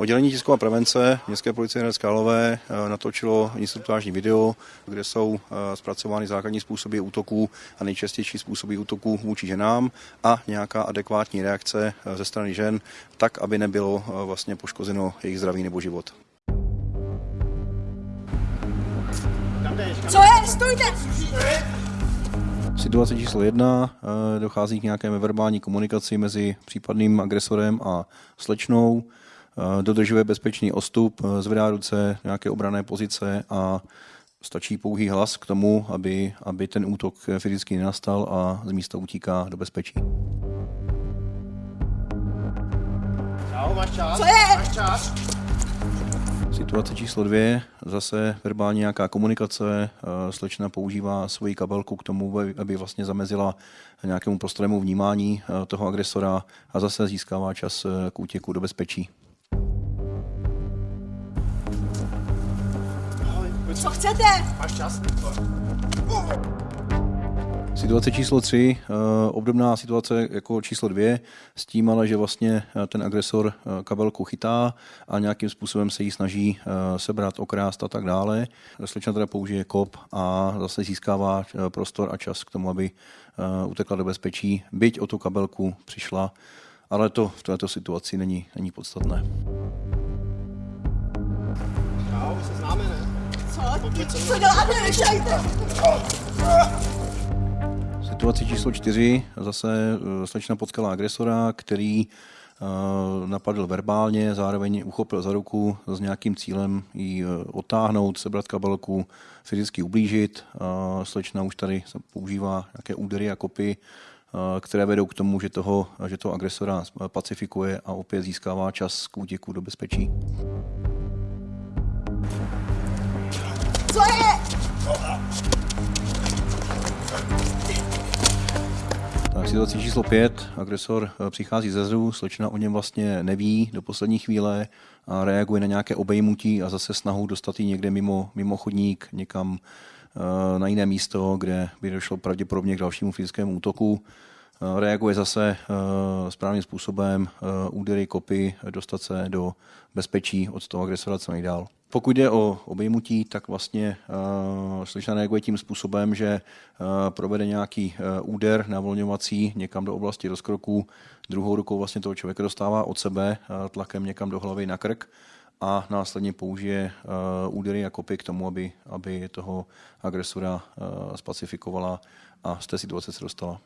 Oddělení tisková prevence Městské policie Hradec Králové eh, natočilo instruktážní video, kde jsou eh, zpracovány základní způsoby útoků a nejčastější způsoby útoků vůči ženám a nějaká adekvátní reakce eh, ze strany žen, tak, aby nebylo vlastně poškozeno jejich zdraví nebo život. Co je? Stůjte! Situace číslo jedna, dochází k nějaké verbální komunikaci mezi případným agresorem a slečnou. Eh, dodržuje bezpečný ostup, eh, zvedá ruce, nějaké obrané pozice a stačí pouhý hlas k tomu, aby, aby ten útok fyzicky nenastal a z místa utíká do bezpečí. Čau, máš čas? Co je? Máš čas? Situace číslo dvě, zase verbální nějaká komunikace, eh, slečna používá svoji kabelku k tomu, aby vlastně zamezila nějakému prostorému vnímání toho agresora a zase získává čas k útěku do bezpečí. Co chcete? Máš čas? Situace číslo 3, eh, obdobná situace jako číslo 2, s tím ale, že vlastně eh, ten agresor eh, kabelku chytá a nějakým způsobem se jí snaží sebrat, okrást a tak dále. Slečna teda použije kop a zase získává prostor a čas k tomu, aby utekla do bezpečí, byť o tu kabelku přišla, ale to v této situaci není, není podstatné. Co děláte? Číslo čtyři zase eh, slečna potkala agresora, který eh, napadl verbálně, zároveň uchopil za ruku s nějakým cílem ji eh, otáhnout, sebrat kabelku, fyzicky ublížit. Slečna už tady používá nějaké údery a kopy, které vedou k tomu, že toho, že toho agresora pacifikuje a opět získává čas k útěku do bezpečí. Tak situace číslo 5. Agresor eh, přichází ze zru, slečna o něm vlastně neví do poslední chvíle a reaguje na nějaké obejmutí a zase snahu dostat ji někde mimo, mimo chodník, někam eh, na jiné místo, kde by došlo pravděpodobně k dalšímu fyzickému útoku. Eh, reaguje zase správným způsobem, údery, kopy, dostat se do bezpečí od toho agresora co nejdál. Pokud jde o obejmutí, tak vlastně uh, slyšná reaguje tím způsobem, že uh, provede nějaký uh, úder navolňovací někam do oblasti rozkroku, druhou rukou vlastně toho člověka dostává od sebe uh, tlakem někam do hlavy na krk a následně použije uh, údery a kopy k tomu, aby, aby toho agresora uh, spacifikovala a z té situace se dostala.